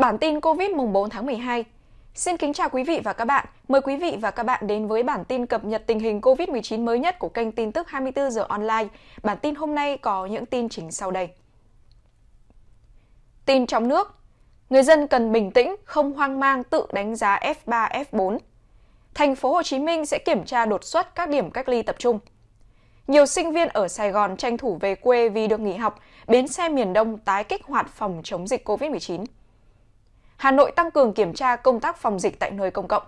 Bản tin COVID mùng 4 tháng 12. Xin kính chào quý vị và các bạn. Mời quý vị và các bạn đến với bản tin cập nhật tình hình COVID-19 mới nhất của kênh tin tức 24 giờ online. Bản tin hôm nay có những tin chính sau đây. Tin trong nước. Người dân cần bình tĩnh, không hoang mang tự đánh giá F3, F4. Thành phố Hồ Chí Minh sẽ kiểm tra đột xuất các điểm cách ly tập trung. Nhiều sinh viên ở Sài Gòn tranh thủ về quê vì được nghỉ học, bến xe miền Đông tái kích hoạt phòng chống dịch COVID-19. Hà Nội tăng cường kiểm tra công tác phòng dịch tại nơi công cộng.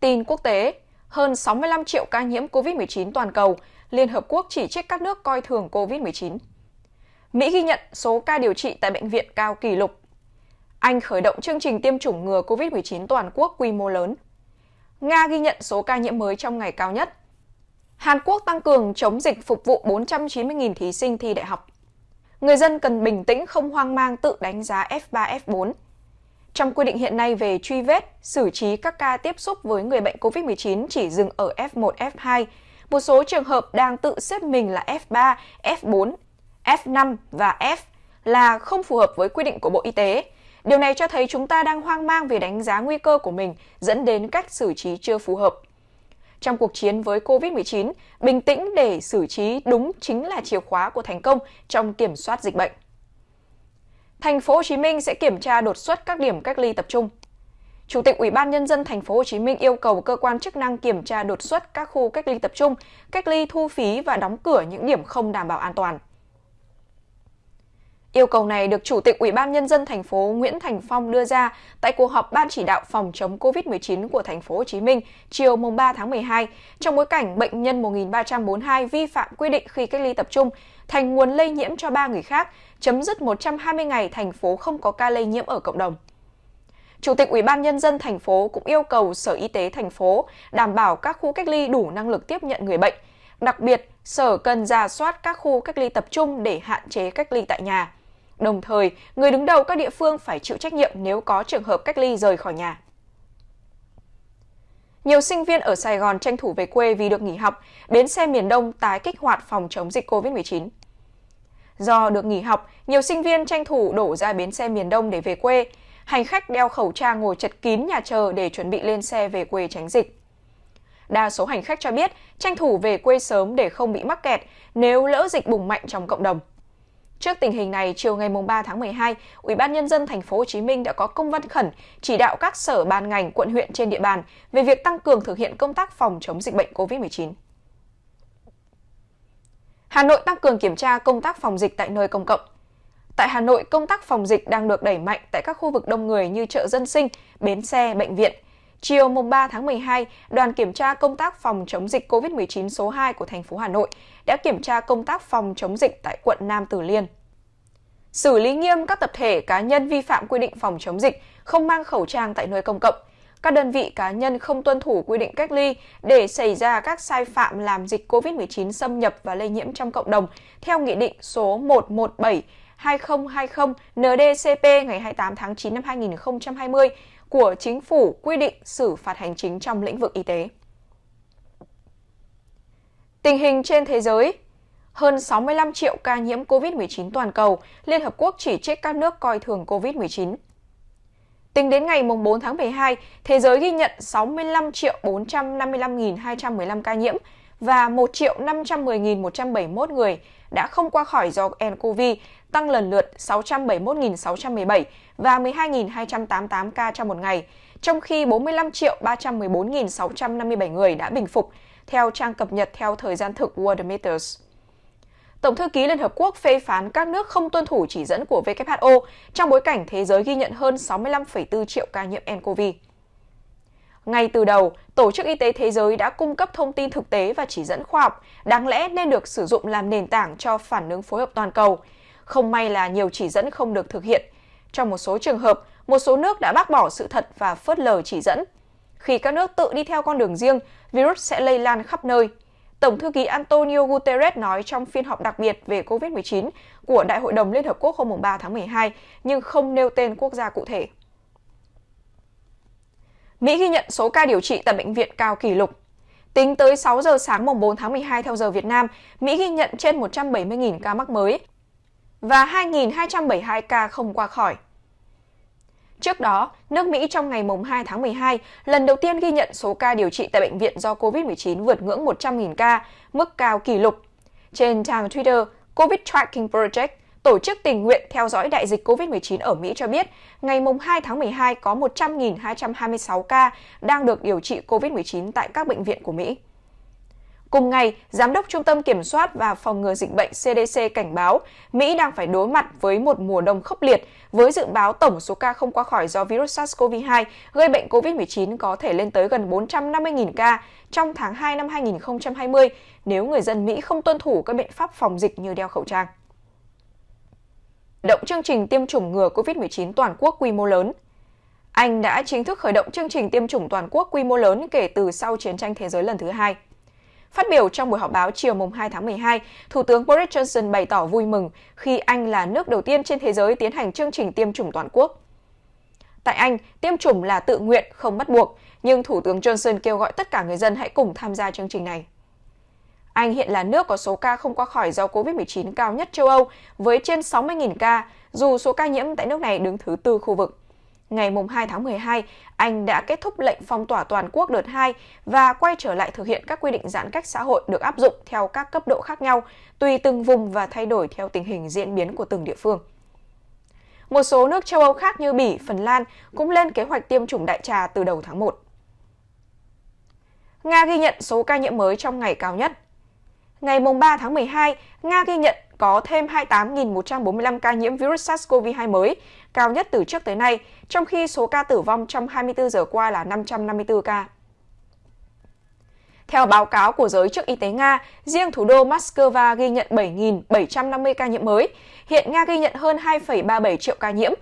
Tin quốc tế, hơn 65 triệu ca nhiễm COVID-19 toàn cầu, Liên Hợp Quốc chỉ trích các nước coi thường COVID-19. Mỹ ghi nhận số ca điều trị tại bệnh viện cao kỷ lục. Anh khởi động chương trình tiêm chủng ngừa COVID-19 toàn quốc quy mô lớn. Nga ghi nhận số ca nhiễm mới trong ngày cao nhất. Hàn Quốc tăng cường chống dịch phục vụ 490.000 thí sinh thi đại học. Người dân cần bình tĩnh không hoang mang tự đánh giá F3, F4. Trong quy định hiện nay về truy vết, xử trí các ca tiếp xúc với người bệnh COVID-19 chỉ dừng ở F1, F2. Một số trường hợp đang tự xếp mình là F3, F4, F5 và F là không phù hợp với quy định của Bộ Y tế. Điều này cho thấy chúng ta đang hoang mang về đánh giá nguy cơ của mình dẫn đến cách xử trí chưa phù hợp. Trong cuộc chiến với COVID-19, bình tĩnh để xử trí đúng chính là chìa khóa của thành công trong kiểm soát dịch bệnh. Thành phố Hồ Chí Minh sẽ kiểm tra đột xuất các điểm cách ly tập trung. Chủ tịch Ủy ban nhân dân thành phố Hồ Chí Minh yêu cầu cơ quan chức năng kiểm tra đột xuất các khu cách ly tập trung, cách ly thu phí và đóng cửa những điểm không đảm bảo an toàn. Yêu cầu này được Chủ tịch Ủy ban nhân dân thành phố Nguyễn Thành Phong đưa ra tại cuộc họp ban chỉ đạo phòng chống COVID-19 của thành phố Hồ Chí Minh chiều mùng 3 tháng 12 trong bối cảnh bệnh nhân 1342 vi phạm quy định khi cách ly tập trung thành nguồn lây nhiễm cho ba người khác, chấm dứt 120 ngày thành phố không có ca lây nhiễm ở cộng đồng. Chủ tịch Ủy ban nhân dân thành phố cũng yêu cầu Sở Y tế thành phố đảm bảo các khu cách ly đủ năng lực tiếp nhận người bệnh. Đặc biệt, Sở cần ra soát các khu cách ly tập trung để hạn chế cách ly tại nhà Đồng thời, người đứng đầu các địa phương phải chịu trách nhiệm nếu có trường hợp cách ly rời khỏi nhà. Nhiều sinh viên ở Sài Gòn tranh thủ về quê vì được nghỉ học, bến xe miền Đông tái kích hoạt phòng chống dịch COVID-19. Do được nghỉ học, nhiều sinh viên tranh thủ đổ ra bến xe miền Đông để về quê. Hành khách đeo khẩu trang ngồi chật kín nhà chờ để chuẩn bị lên xe về quê tránh dịch. Đa số hành khách cho biết tranh thủ về quê sớm để không bị mắc kẹt nếu lỡ dịch bùng mạnh trong cộng đồng. Trước tình hình này, chiều ngày 3 tháng 12, Ủy ban nhân dân thành phố Hồ Chí Minh đã có công văn khẩn chỉ đạo các sở ban ngành, quận huyện trên địa bàn về việc tăng cường thực hiện công tác phòng chống dịch bệnh COVID-19. Hà Nội tăng cường kiểm tra công tác phòng dịch tại nơi công cộng. Tại Hà Nội, công tác phòng dịch đang được đẩy mạnh tại các khu vực đông người như chợ dân sinh, bến xe, bệnh viện – Chiều mùng 3 tháng 12, đoàn kiểm tra công tác phòng chống dịch COVID-19 số 2 của thành phố Hà Nội đã kiểm tra công tác phòng chống dịch tại quận Nam Từ Liêm. Xử lý nghiêm các tập thể cá nhân vi phạm quy định phòng chống dịch, không mang khẩu trang tại nơi công cộng, các đơn vị cá nhân không tuân thủ quy định cách ly để xảy ra các sai phạm làm dịch COVID-19 xâm nhập và lây nhiễm trong cộng đồng theo Nghị định số 117 2020 NDCP ngày 28 tháng 9 năm 2020 của chính phủ quy định xử phạt hành chính trong lĩnh vực y tế. Tình hình trên thế giới hơn 65 triệu ca nhiễm COVID-19 toàn cầu, Liên Hợp Quốc chỉ trích các nước coi thường COVID-19. Tính đến ngày 4 tháng 12, thế giới ghi nhận 65 triệu 455.215 ca nhiễm và 1 triệu 510.171 người đã không qua khỏi do nCoV, tăng lần lượt 671.617 và 12.288 ca trong một ngày, trong khi 45.314.657 người đã bình phục, theo trang cập nhật theo thời gian thực Worldometers. Tổng thư ký Liên Hợp Quốc phê phán các nước không tuân thủ chỉ dẫn của WHO trong bối cảnh thế giới ghi nhận hơn 65,4 triệu ca nhiễm nCoV. Ngay từ đầu, Tổ chức Y tế Thế giới đã cung cấp thông tin thực tế và chỉ dẫn khoa học, đáng lẽ nên được sử dụng làm nền tảng cho phản ứng phối hợp toàn cầu. Không may là nhiều chỉ dẫn không được thực hiện. Trong một số trường hợp, một số nước đã bác bỏ sự thật và phớt lờ chỉ dẫn. Khi các nước tự đi theo con đường riêng, virus sẽ lây lan khắp nơi. Tổng thư ký Antonio Guterres nói trong phiên họp đặc biệt về COVID-19 của Đại hội đồng Liên Hợp Quốc hôm 3 tháng 12, nhưng không nêu tên quốc gia cụ thể. Mỹ ghi nhận số ca điều trị tại bệnh viện cao kỷ lục. Tính tới 6 giờ sáng mùng 4 tháng 12 theo giờ Việt Nam, Mỹ ghi nhận trên 170.000 ca mắc mới và 2.272 ca không qua khỏi. Trước đó, nước Mỹ trong ngày 2 tháng 12 lần đầu tiên ghi nhận số ca điều trị tại bệnh viện do COVID-19 vượt ngưỡng 100.000 ca, mức cao kỷ lục. Trên trang Twitter, COVID Tracking Project, tổ chức tình nguyện theo dõi đại dịch COVID-19 ở Mỹ cho biết, ngày 2 tháng 12 có 100.226 ca đang được điều trị COVID-19 tại các bệnh viện của Mỹ. Cùng ngày, Giám đốc Trung tâm Kiểm soát và Phòng ngừa Dịch bệnh CDC cảnh báo Mỹ đang phải đối mặt với một mùa đông khốc liệt với dự báo tổng số ca không qua khỏi do virus SARS-CoV-2 gây bệnh COVID-19 có thể lên tới gần 450.000 ca trong tháng 2 năm 2020 nếu người dân Mỹ không tuân thủ các biện pháp phòng dịch như đeo khẩu trang. Động chương trình tiêm chủng ngừa COVID-19 toàn quốc quy mô lớn Anh đã chính thức khởi động chương trình tiêm chủng toàn quốc quy mô lớn kể từ sau chiến tranh thế giới lần thứ hai. Phát biểu trong buổi họp báo chiều mùng 2 tháng 12, Thủ tướng Boris Johnson bày tỏ vui mừng khi Anh là nước đầu tiên trên thế giới tiến hành chương trình tiêm chủng toàn quốc. Tại Anh, tiêm chủng là tự nguyện, không bắt buộc, nhưng Thủ tướng Johnson kêu gọi tất cả người dân hãy cùng tham gia chương trình này. Anh hiện là nước có số ca không qua khỏi do COVID-19 cao nhất châu Âu với trên 60.000 ca, dù số ca nhiễm tại nước này đứng thứ tư khu vực ngày 2 tháng 12, Anh đã kết thúc lệnh phong tỏa toàn quốc đợt 2 và quay trở lại thực hiện các quy định giãn cách xã hội được áp dụng theo các cấp độ khác nhau, tùy từng vùng và thay đổi theo tình hình diễn biến của từng địa phương. Một số nước châu Âu khác như Bỉ, Phần Lan cũng lên kế hoạch tiêm chủng đại trà từ đầu tháng 1. Nga ghi nhận số ca nhiễm mới trong ngày cao nhất. Ngày 3 tháng 12, Nga ghi nhận có thêm 28.145 ca nhiễm virus SARS-CoV-2 mới, cao nhất từ trước tới nay, trong khi số ca tử vong trong 24 giờ qua là 554 ca. Theo báo cáo của giới chức y tế Nga, riêng thủ đô Moscow ghi nhận 7.750 ca nhiễm mới. Hiện Nga ghi nhận hơn 2,37 triệu ca nhiễm